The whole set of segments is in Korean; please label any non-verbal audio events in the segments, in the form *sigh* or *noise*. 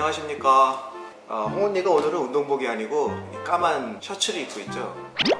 안녕하십니까? 어, 홍언니가 오늘은 운동복이 아니고 이 까만 셔츠를 입고 있죠.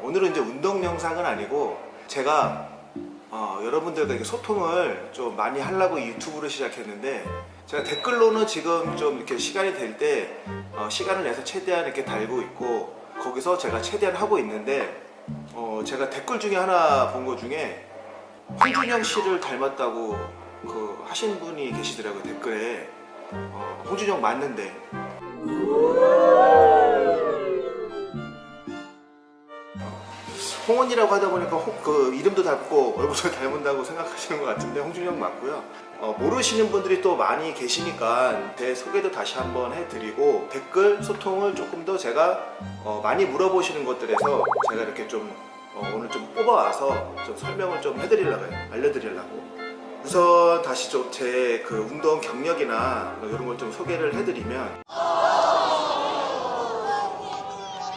오늘은 이제 운동 영상은 아니고 제가 어, 여러분들과 소통을 좀 많이 하려고 이 유튜브를 시작했는데 제가 댓글로는 지금 좀 이렇게 시간이 될때 어, 시간을 내서 최대한 이렇게 달고 있고 거기서 제가 최대한 하고 있는데 어, 제가 댓글 중에 하나 본 거 중에 홍준영 씨를 닮았다고 그 하신 분이 계시더라고요 댓글에 어, 홍준영 맞는데. 홍원이라고 하다 보니까 홍- 그 이름도 닮고 얼굴도 *laughs* 닮은다고 생각하시는 것 같은데 홍준영 맞고요. 어, 모르시는 분들이 또 많이 계시니까 제 소개도 다시 한번 해드리고 댓글 소통을 조금 더 제가 어, 많이 물어보시는 것들에서 제가 이렇게 좀 어, 오늘 좀 뽑아와서 좀 설명을 좀 해드리려고 해요. 알려드리려고 우선 다시 좀 제 그 운동 경력이나 뭐 이런 걸 좀 소개를 해드리면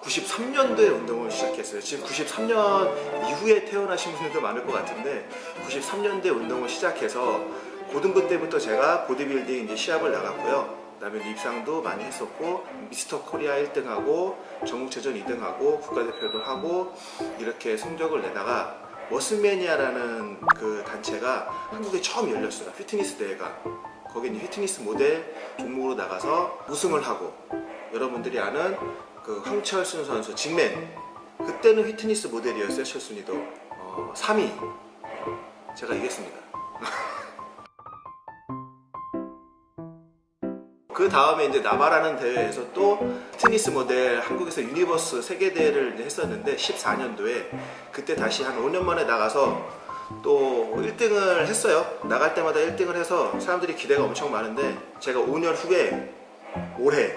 93년도에 운동을 시작했어요. 지금 93년 이후에 태어나신 분들도 많을 것 같은데 93년도에 운동을 시작해서 고등부 때부터 제가 보디빌딩 이제 시합을 나갔고요. 그 다음에 입상도 많이 했었고 미스터 코리아 1등하고 전국체전 2등하고 국가대표도 하고 이렇게 성적을 내다가 머슬매니아라는 그 단체가 한국에 처음 열렸어요. 피트니스 대회가. 거기 이제 피트니스 모델 종목으로 나가서 우승을 하고 여러분들이 아는 그 황철순 선수 직맨 그때는 휘트니스 모델이었어요 철순이도 어, 3위 제가 이겼습니다 *laughs* 그 다음에 이제 NABBA라는 대회에서 또 피트니스 모델 한국에서 유니버스 세계대회를 했었는데 14년도에 그때 다시 한 5년 만에 나가서 또 1등을 했어요. 나갈 때마다 1등을 해서 사람들이 기대가 엄청 많은데 제가 5년 후에 올해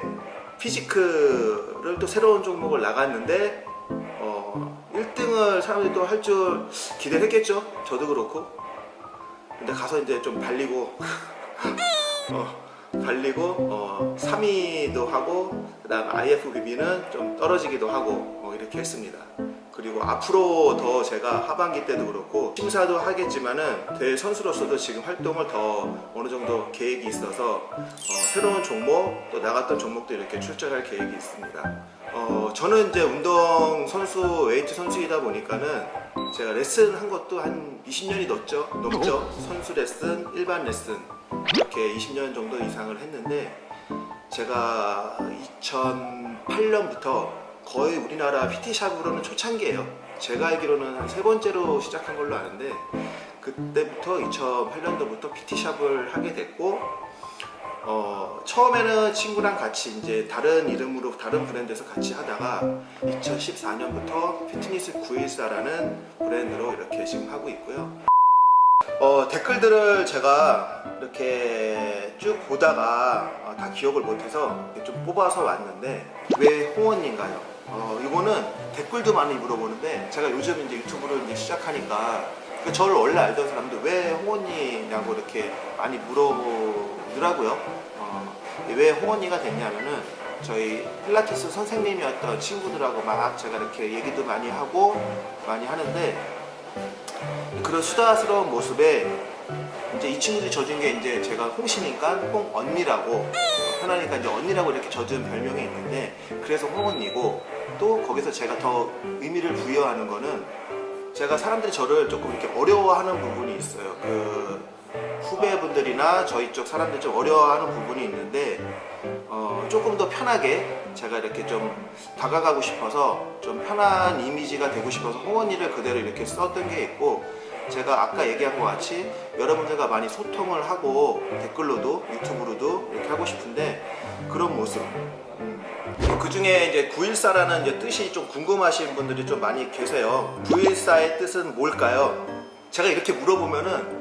physique를 또 새로운 종목을 나갔는데 어, 1등을 사람들이 또 할 줄 기대를 했겠죠? 저도 그렇고. 근데 가서 이제 좀 발리고 *laughs* 어, 발리고 어, 3위도 하고 그 다음 IFBB는 좀 떨어지기도 하고 뭐 이렇게 했습니다. 그리고 앞으로 더 제가 하반기 때도 그렇고 심사도 하겠지만은 대회 선수로서도 지금 활동을 더 어느 정도 계획이 있어서 어, 새로운 종목 또 나갔던 종목도 이렇게 출전할 계획이 있습니다. 어, 저는 이제 운동 선수 웨이트 선수이다 보니까는 제가 레슨 한 것도 한 20년이 넘죠? 넘죠? 선수 레슨 일반 레슨. 이렇게 20년 정도 이상을 했는데 제가 2008년부터 거의 우리나라 PT샵으로는 초창기예요. 제가 알기로는 한 세 번째로 시작한 걸로 아는데 그때부터 2008년도부터 PT샵을 하게 됐고 어, 처음에는 친구랑 같이 이제 다른 이름으로 다른 브랜드에서 같이 하다가 2014년부터 피트니스 914라는 브랜드로 이렇게 지금 하고 있고요 어, 댓글들을 제가 이렇게 쭉 보다가 어, 다 기억을 못해서 좀 뽑아서 왔는데 왜 홍원인가요? 어, 이거는 댓글도 많이 물어보는데 제가 요즘 이제 유튜브를 이제 시작하니까 그 저를 원래 알던 사람들 왜 홍원이냐고 이렇게 많이 물어보 더라고요. 어, 왜 홍원이가 됐냐면은 저희 필라테스 선생님이었던 친구들하고 막 제가 이렇게 얘기도 많이 하고 많이 하는데 그런 수다스러운 모습에 이제 이 친구들이 져준 게 이제 제가 홍씨니까 홍 언니라고 편하니까 이제 언니라고 이렇게 져준 별명이 있는데 그래서 홍 언니고 또 거기서 제가 더 의미를 부여하는 거는 제가 사람들이 저를 조금 이렇게 어려워하는 부분이 있어요. 그 후배분들이나 저희 쪽 사람들 좀 어려워하는 부분이 있는데 어, 조금 더 편하게 제가 이렇게 좀 다가가고 싶어서 좀 편한 이미지가 되고 싶어서 홍언니를 그대로 이렇게 썼던 게 있고 제가 아까 얘기한 것 같이 여러분들과 많이 소통을 하고 댓글로도 유튜브로도 이렇게 하고 싶은데 그런 모습. 그 중에 이제 914라는 이제 뜻이 좀 궁금하신 분들이 좀 많이 계세요. 914의 뜻은 뭘까요? 제가 이렇게 물어보면은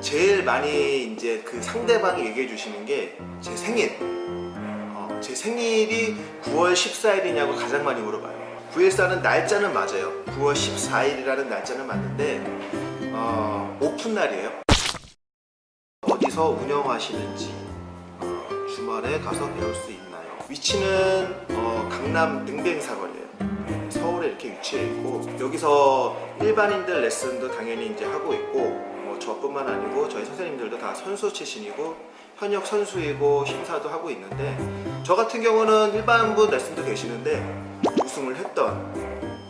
제일 많이 이제 그 상대방이 얘기해 주시는 게 제 생일. 어, 제 생일이 9월 14일이냐고 가장 많이 물어봐요. 914는 날짜는 맞아요. 9월 14일이라는 날짜는 맞는데 어, 오픈 날이에요. 어디서 운영하시는지 어, 주말에 가서 배울 수 있나요? 위치는 어, 강남 능뱅 사거리예요. 서울에 이렇게 위치해 있고 여기서 일반인들 레슨도 당연히 이제 하고 있고 뭐 저뿐만 아니고 저희 선생님들도 다 선수 출신이고 현역 선수이고 심사도 하고 있는데 저 같은 경우는 일반부 레슨도 계시는데 우승을 했던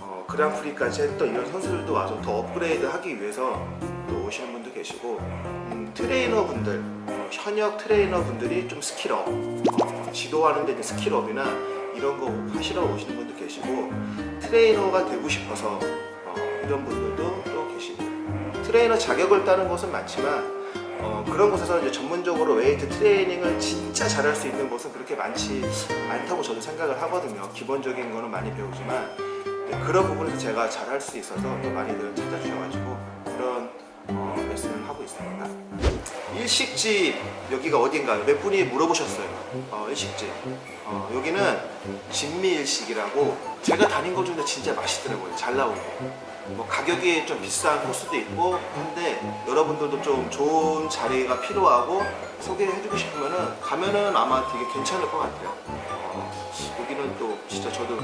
어, 그랑프리까지 했던 이런 선수들도 와서 더 업그레이드 하기 위해서 또 오시는 분도 계시고 음, 트레이너 분들 어, 현역 트레이너 분들이 좀 skill up 어, 지도하는 데 skill up이나 이런 거 하시러 오시는 분도 계시고 트레이너가 되고 싶어서 어, 이런 분들도 트레이너 자격을 따는 곳은 많지만 어, 그런 곳에서 이제 전문적으로 웨이트 트레이닝을 진짜 잘할 수 있는 곳은 그렇게 많지 않다고 저도 생각을 하거든요. 기본적인 거는 많이 배우지만 네, 그런 부분에서 제가 잘할 수 있어서 또 많이들 찾아주셔가지고 그런 어, 레슨을 하고 있습니다. 일식집 여기가 어딘가요? 몇 분이 물어보셨어요. 어, 일식집. 어, 여기는 진미일식이라고 제가 다닌 것 중에 진짜 맛있더라고요. 잘 나오고. 뭐 가격이 좀 비싼 코스도 있고 한데 여러분들도 좀 좋은 자리가 필요하고 소개해주고 싶으면은 가면은 아마 되게 괜찮을 것 같아요. 어, 여기는 또 진짜 저도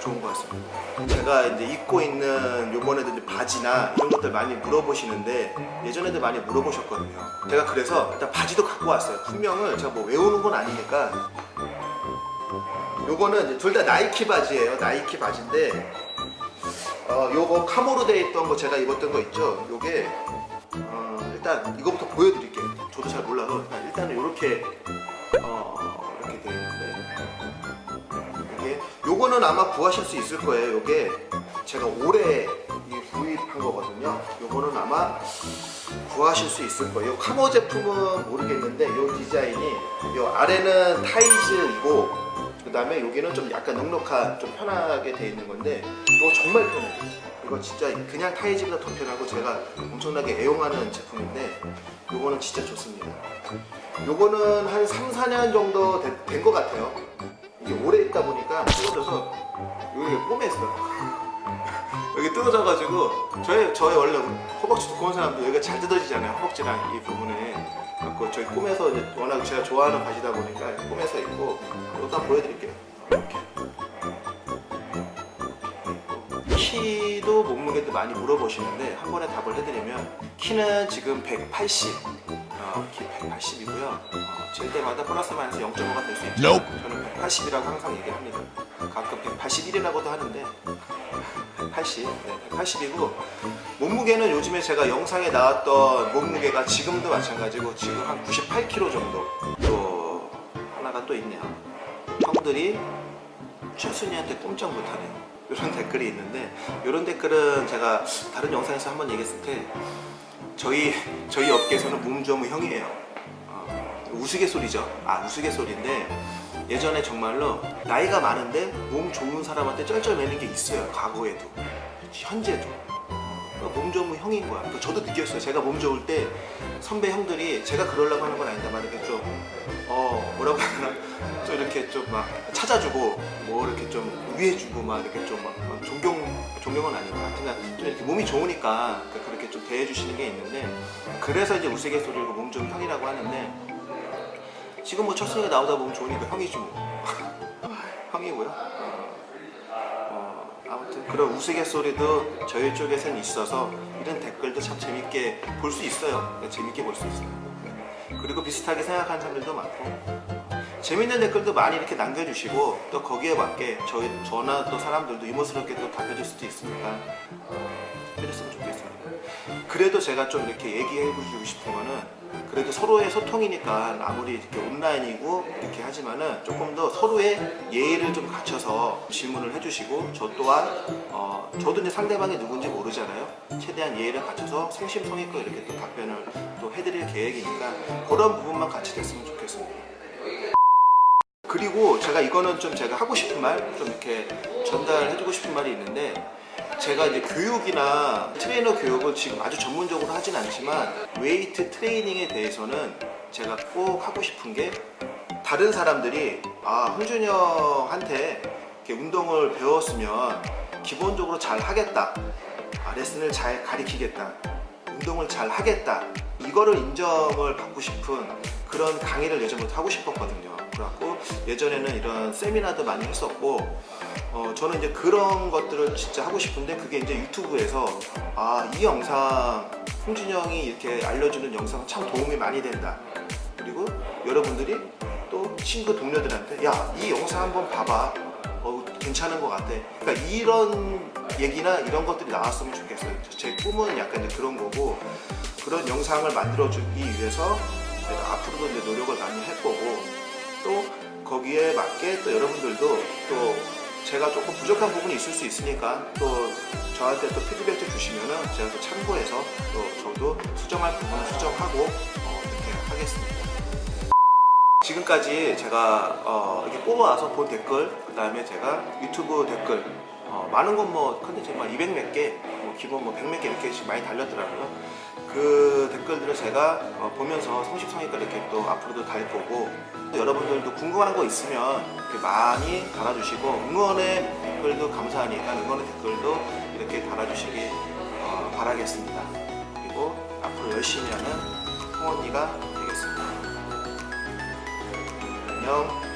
좋은 것 같습니다. 제가 이제 입고 있는 요번에도 바지나 이런 것들 많이 물어보시는데 예전에도 많이 물어보셨거든요. 제가 그래서 일단 바지도 갖고 왔어요. 분명을 제가 뭐 외우는 건 아니니까 요거는 둘 다 나이키 바지예요. 나이키 바지인데 어, 요거 카모로 돼 있던 거 제가 입었던 거 있죠. 요게 어, 일단 이거부터 보여드릴게요. 저도 잘 몰라서 일단 일단은 이렇게 어, 이렇게 돼 있는데 이게 요거는 아마 구하실 수 있을 거예요. 요게 제가 올해 이 구입한 거거든요. 요거는 아마 구하실 수 있을 거예요. 카모 제품은 모르겠는데 요 디자인이 요 아래는 타이즈이고 그 다음에 여기는 좀 약간 넉넉한 좀 편하게 돼 있는 건데 이거 정말 편해요. 이거 진짜 그냥 타이즈보다 더 편하고 제가 엄청나게 애용하는 제품인데 이거는 진짜 좋습니다. 요거는 한 3, 4년 정도 된 것 같아요. 이게 오래 있다 보니까 뜯어져서 여기 꼬매있어요 여기 뜯어져가지고 저희, 저희 원래 허벅지 두꺼운 사람도 여기가 잘 뜯어지잖아요 허벅지랑 이 부분에 갖고 저희 꿈에서 워낙 제가 좋아하는 바지다 보니까 꿈에서 입고 일단 보여드릴게요. 이렇게. 키도 몸무게도 많이 물어보시는데 한 번에 답을 해드리면 키는 지금 180 어, 키 180이고요. 어, 잴 때마다 플러스 마이너스 0.5가 될 수 있죠. 저는 180이라고 항상 얘기합니다. 가끔 181이라고도 하는데 180, 네, 180이고 몸무게는 요즘에 제가 영상에 나왔던 몸무게가 지금도 마찬가지고 지금 한 98kg 정도 또 하나가 또 있네요. 형들이 최순이한테 꼼짝 못하네요 이런 *laughs* 댓글이 있는데 이런 댓글은 제가 다른 영상에서 한번 얘기했을 때 저희 저희 업계에서는 몸조무 형이에요. 어, 우스갯소리죠. 아 우스갯소리인데 예전에 정말로 나이가 많은데 몸 좋은 사람한테 쩔쩔매는 게 있어요 과거에도. 현재도. 그러니까 몸 좋은 형인 거야. 그러니까 저도 느꼈어요. 제가 몸 좋을 때 선배 형들이 제가 그러려고 하는 건 아닌데만 이렇게 좀 어 뭐라고 하나? 좀 이렇게 좀 막 찾아주고 뭐 이렇게 좀 위해주고 막 이렇게 좀 막 존경 존경은 아니고 하여튼 좀 이렇게 몸이 좋으니까 그렇게 좀 대해주시는 게 있는데 그래서 이제 우스갯소리로 몸 좋은 형이라고 하는데 지금 뭐 첫승에 나오다 보면 좋으니까 형이지 뭐 *laughs* 형이고요. 어, 어, 아무튼 그런 우스갯소리도 저희 쪽에선 있어서 이런 댓글도 참 재밌게 볼 수 있어요. 재밌게 볼 수 있어요. 그리고 비슷하게 생각하는 사람들도 많고. 재밌는 댓글도 많이 이렇게 남겨주시고 또 거기에 맞게 저희 저나 또 사람들도 유머스럽게 또 답해줄 수도 있으니까 어, 해줬으면 좋겠습니다 그래도 제가 좀 이렇게 얘기해 주고 싶은 거는 그래도 서로의 소통이니까 아무리 이렇게 온라인이고 이렇게 하지만은 조금 더 서로의 예의를 좀 갖춰서 질문을 해주시고 저 또한 어 저도 이제 상대방이 누군지 모르잖아요. 최대한 예의를 갖춰서 성심성의껏 이렇게 또 답변을 또 해드릴 계획이니까 그런 부분만 같이 됐으면 좋겠습니다. 그리고 제가 이거는 좀 제가 하고 싶은 말 좀 이렇게 전달해주고 싶은 말이 있는데 제가 이제 교육이나 트레이너 교육을 지금 아주 전문적으로 하진 않지만 웨이트 트레이닝에 대해서는 제가 꼭 하고 싶은 게 다른 사람들이 아 흥준이 형한테 운동을 배웠으면 기본적으로 잘 하겠다. 아, 레슨을 잘 가리키겠다. 운동을 잘 하겠다. 이거를 인정을 받고 싶은 그런 강의를 예전부터 하고 싶었거든요. 그래갖고 예전에는 이런 세미나도 많이 했었고 어, 저는 이제 그런 것들을 진짜 하고 싶은데 그게 이제 유튜브에서 아 이 영상 형이 이렇게 알려주는 영상 참 도움이 많이 된다. 그리고 여러분들이 또 친구 동료들한테 야 이 영상 한번 봐봐. 어, 괜찮은 것 같아. 그러니까 이런 얘기나 이런 것들이 나왔으면 좋겠어요. 제 꿈은 약간 이제 그런 거고 그런 영상을 만들어 주기 위해서 제가 앞으로도 이제 노력을 많이 할 거고 또 거기에 맞게 또 여러분들도 또 제가 조금 부족한 부분이 있을 수 있으니까 또 저한테 또 피드백도 주시면은 제가 또 참고해서 또 저도 수정할 부분은 수정하고 어, 이렇게 하겠습니다. 지금까지 제가 어, 이렇게 뽑아와서 본 댓글 그 다음에 제가 유튜브 댓글 어, 많은 건 뭐 컨텐츠 막200 몇 개, 뭐 기본 뭐 100 몇 개 이렇게 많이 달렸더라고요. 그 댓글들을 제가 어, 보면서 성실성의껏 이렇게 또 앞으로도 달 거고 또 여러분들도 궁금한 거 있으면 이렇게 많이 달아주시고 응원의 댓글도 감사하니까 응원의 댓글도 이렇게 달아주시기 어, 바라겠습니다. 그리고 앞으로 열심히 하는 홍언니가 되겠습니다. 안녕.